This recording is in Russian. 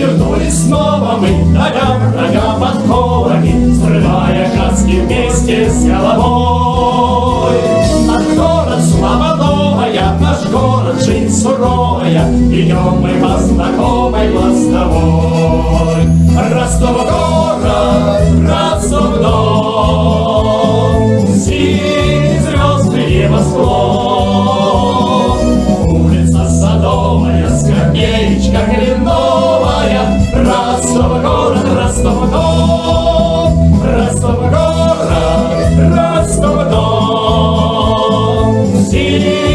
Вернулись снова мы, дорога, врага подковами, Срывая каски вместе с головой. Наш город слава новая, наш город жизнь суровая, Идем мы по знакомой мостовой. Ростов город, Ростов дом, Синие звезды небосклон. Senhor.